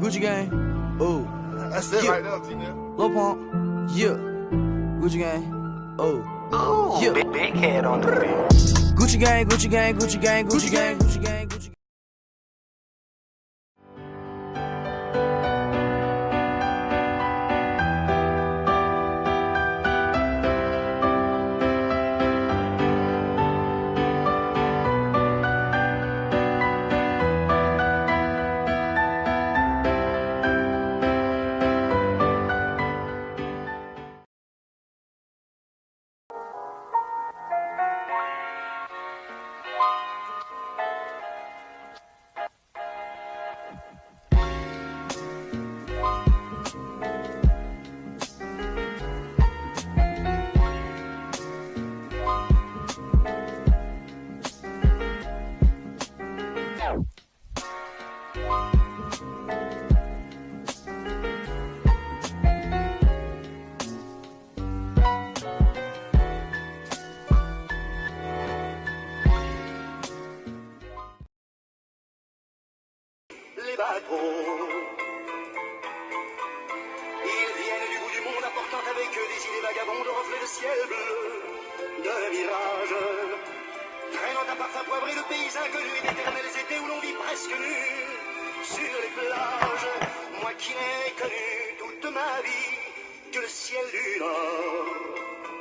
Gucci gang, oh. That's it Yeah. right there, T-Nip. Lil Pump, yeah. Gucci gang, oh. oh. Yeah. Big, big head on the wheel. Gucci gang, Gucci gang, Gucci gang, Gucci gang, Gucci gang, Gucci gang. Les bateaux. Ils viennent du bout du monde apportant avec eux des idées vagabondes, reflets de ciel bleu, de mirages. Traînant un parfum poivré de pays inconnus et d'éternels presque sur les plages. Moi qui n'ai connu toute ma vie que le ciel du Nord.